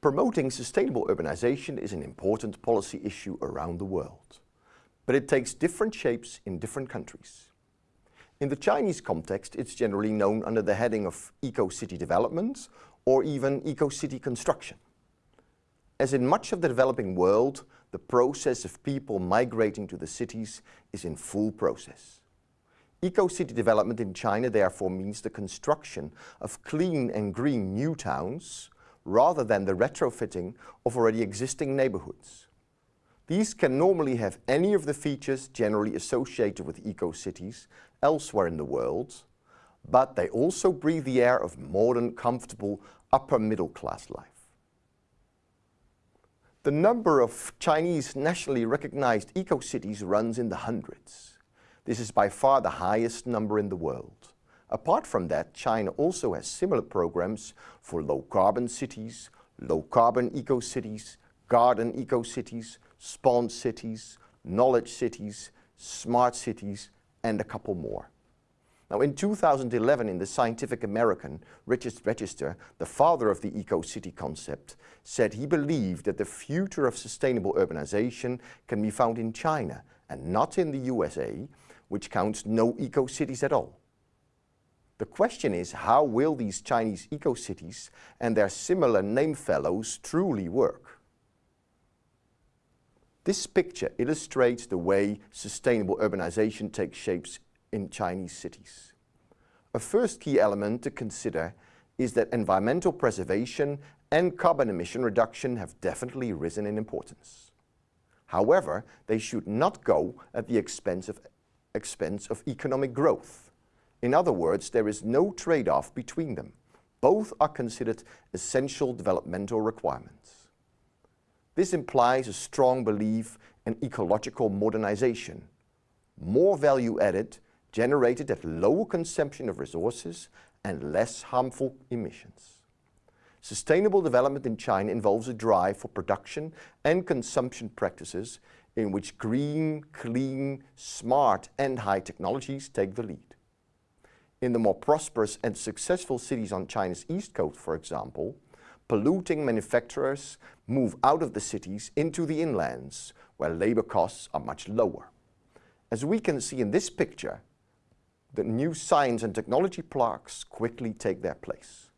Promoting sustainable urbanization is an important policy issue around the world, but it takes different shapes in different countries. In the Chinese context, it's generally known under the heading of eco-city development or even eco-city construction. As in much of the developing world, the process of people migrating to the cities is in full process. Eco-city development in China therefore means the construction of clean and green new towns rather than the retrofitting of already existing neighborhoods. These can normally have any of the features generally associated with eco-cities elsewhere in the world, but they also breathe the air of modern, comfortable, upper middle class life. The number of Chinese nationally recognized eco-cities runs in the hundreds. This is by far the highest number in the world. Apart from that, China also has similar programs for low-carbon cities, low-carbon eco-cities, garden eco-cities, sponge cities, knowledge cities, smart cities, and a couple more. Now in 2011 in the Scientific American Richard Register, the father of the eco-city concept, said he believed that the future of sustainable urbanization can be found in China and not in the USA, which counts no eco-cities at all. The question is how will these Chinese eco-cities and their similar name fellows truly work? This picture illustrates the way sustainable urbanization takes shapes in Chinese cities. A first key element to consider is that environmental preservation and carbon emission reduction have definitely risen in importance. However, they should not go at the expense of, expense of economic growth. In other words, there is no trade-off between them. Both are considered essential developmental requirements. This implies a strong belief in ecological modernization, more value added, generated at lower consumption of resources and less harmful emissions. Sustainable development in China involves a drive for production and consumption practices in which green, clean, smart and high technologies take the lead. In the more prosperous and successful cities on China's east coast, for example, polluting manufacturers move out of the cities into the inlands, where labor costs are much lower. As we can see in this picture, the new science and technology parks quickly take their place.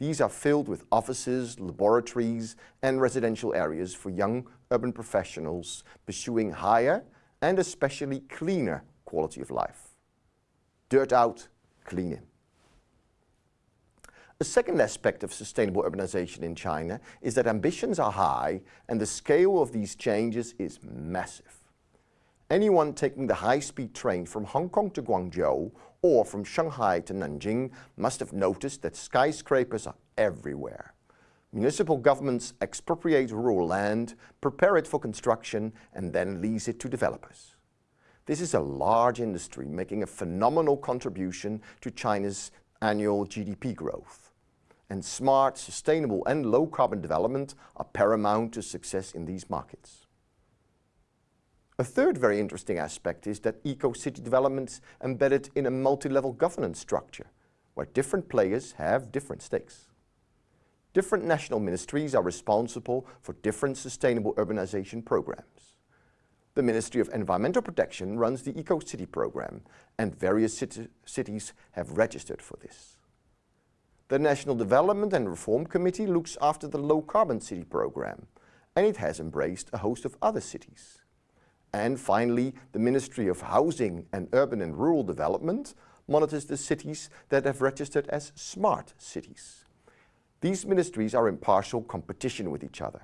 These are filled with offices, laboratories and residential areas for young urban professionals pursuing higher and especially cleaner quality of life. Dirt out, clean in. A second aspect of sustainable urbanization in China is that ambitions are high and the scale of these changes is massive. Anyone taking the high-speed train from Hong Kong to Guangzhou or from Shanghai to Nanjing must have noticed that skyscrapers are everywhere. Municipal governments expropriate rural land, prepare it for construction and then lease it to developers. This is a large industry making a phenomenal contribution to China's annual GDP growth. And smart, sustainable and low carbon development are paramount to success in these markets. A third very interesting aspect is that eco-city development is embedded in a multi-level governance structure, where different players have different stakes. Different national ministries are responsible for different sustainable urbanization programs. The Ministry of Environmental Protection runs the Eco-City program and various cities have registered for this. The National Development and Reform Committee looks after the Low Carbon City program and it has embraced a host of other cities. And finally, the Ministry of Housing and Urban and Rural Development monitors the cities that have registered as smart cities. These ministries are in partial competition with each other,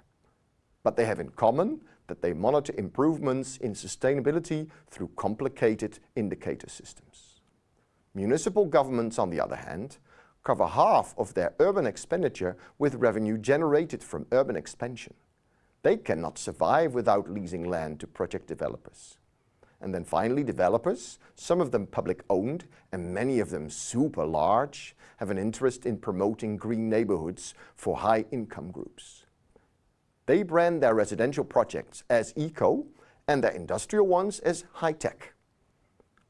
but they have in common that they monitor improvements in sustainability through complicated indicator systems. Municipal governments, on the other hand, cover half of their urban expenditure with revenue generated from urban expansion. They cannot survive without leasing land to project developers. And then finally developers, some of them public owned and many of them super large, have an interest in promoting green neighborhoods for high income groups. They brand their residential projects as eco and their industrial ones as high-tech.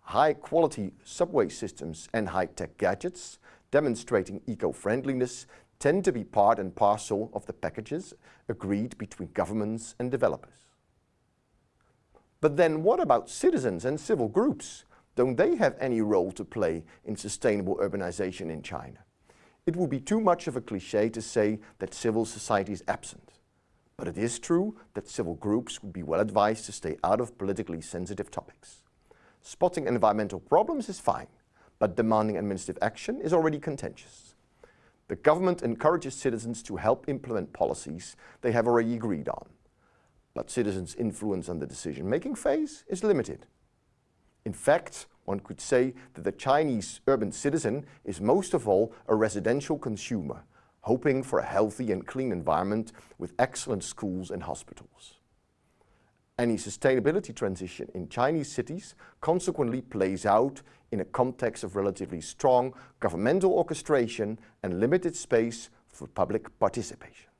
high-quality subway systems and high-tech gadgets, demonstrating eco-friendliness, tend to be part and parcel of the packages agreed between governments and developers. But then what about citizens and civil groups? Don't they have any role to play in sustainable urbanization in China? It would be too much of a cliché to say that civil society is absent. But it is true that civil groups would be well advised to stay out of politically sensitive topics. Spotting environmental problems is fine, but demanding administrative action is already contentious. The government encourages citizens to help implement policies they have already agreed on. But citizens' influence on the decision-making phase is limited. In fact, one could say that the Chinese urban citizen is most of all a residential consumer, hoping for a healthy and clean environment with excellent schools and hospitals. Any sustainability transition in Chinese cities consequently plays out in a context of relatively strong governmental orchestration and limited space for public participation.